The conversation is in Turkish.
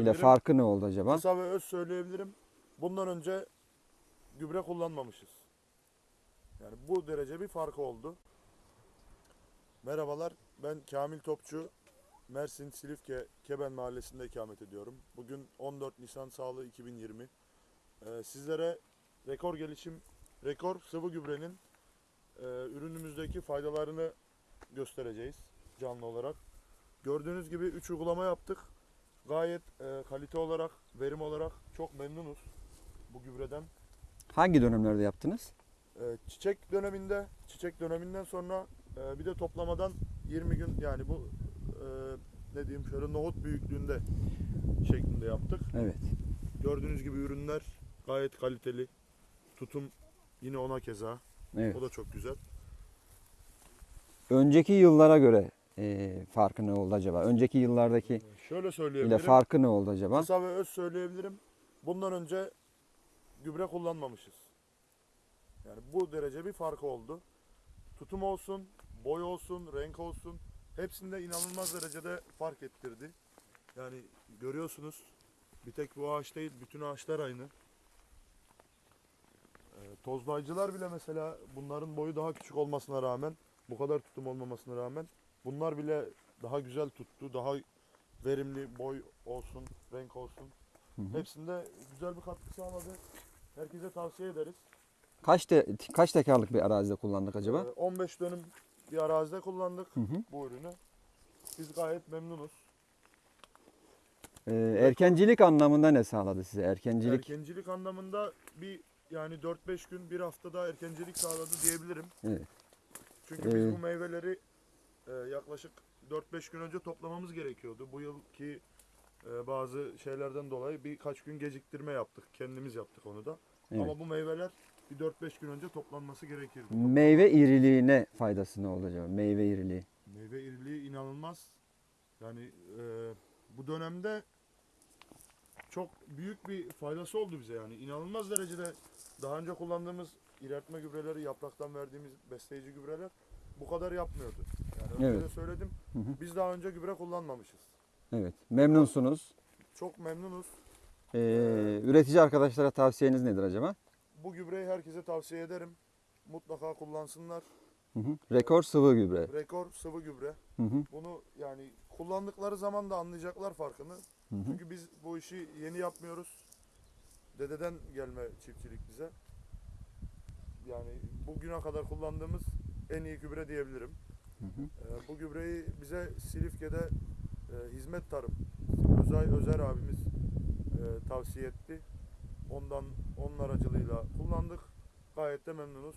ile farkı ne oldu acaba? Kısa ve öz söyleyebilirim. Bundan önce gübre kullanmamışız. Yani bu derece bir farkı oldu. Merhabalar, ben Kamil Topçu. Mersin Silifke Keben Mahallesi'nde ikamet ediyorum. Bugün 14 Nisan Sağlığı 2020. Ee, sizlere rekor gelişim, rekor sıvı gübrenin e, ürünümüzdeki faydalarını göstereceğiz canlı olarak. Gördüğünüz gibi 3 uygulama yaptık. Gayet e, kalite olarak, verim olarak çok memnunuz bu gübreden. Hangi dönemlerde yaptınız? E, çiçek döneminde, çiçek döneminden sonra e, bir de toplamadan 20 gün yani bu e, ne diyeyim şöyle nohut büyüklüğünde şeklinde yaptık. Evet. Gördüğünüz gibi ürünler gayet kaliteli. Tutum yine ona keza. Evet. O da çok güzel. Önceki yıllara göre e, farkı ne oldu acaba? Önceki yıllardaki Şöyle ile söyleyebilirim. farkı ne oldu acaba? Kısa ve öz söyleyebilirim. Bundan önce gübre kullanmamışız. Yani bu derece bir farkı oldu. Tutum olsun, boy olsun, renk olsun hepsinde inanılmaz derecede fark ettirdi. Yani görüyorsunuz bir tek bu ağaç değil bütün ağaçlar aynı. Ee, tozlayıcılar bile mesela bunların boyu daha küçük olmasına rağmen bu kadar tutum olmamasına rağmen bunlar bile daha güzel tuttu. Daha verimli boy olsun, renk olsun. Hı hı. Hepsinde güzel bir katkı sağladı. Herkese tavsiye ederiz. Kaç te, kaç tekarlık bir arazide kullandık acaba? Ee, 15 dönüm bir arazide kullandık Hı hı. bu ürünü. Biz gayet memnunuz. Ee, erkencilik anlamında ne sağladı size? Erkencilik. Erkencilik anlamında bir yani 4-5 gün bir haftada erkencilik sağladı diyebilirim. Evet. Çünkü biz Ee, bu meyveleri e, yaklaşık 4-5 gün önce toplamamız gerekiyordu. Bu yılki e, bazı şeylerden dolayı birkaç gün geciktirme yaptık. Kendimiz yaptık onu da. Evet. Ama bu meyveler bir 4-5 gün önce toplanması gerekirdi. Meyve iriliğine faydası ne oldu acaba? Meyve iriliği. Meyve iriliği inanılmaz. Yani e, bu dönemde çok büyük bir faydası oldu bize yani. inanılmaz derecede daha önce kullandığımız ilertme gübreleri, yapraktan verdiğimiz besleyici gübreler bu kadar yapmıyordu. Önce Evet. de söyledim. Hı hı. Biz daha önce gübre kullanmamışız. Evet. Memnunsunuz. Çok memnunuz. Ee, üretici arkadaşlara tavsiyeniz nedir acaba? Bu gübreyi herkese tavsiye ederim. Mutlaka kullansınlar. Hı hı. Rekor sıvı gübre. Rekor sıvı gübre. Hı hı. Bunu yani kullandıkları zaman da anlayacaklar farkını. Hı hı. Çünkü biz bu işi yeni yapmıyoruz. Dededen gelme çiftçilik bize. Yani bugüne kadar kullandığımız en iyi gübre diyebilirim. Hı hı. Gübreyi bize Silifke'de e, hizmet tarım Özay Özer abimiz e, tavsiye etti. Ondan onun aracılığıyla kullandık. Gayet de memnunuz.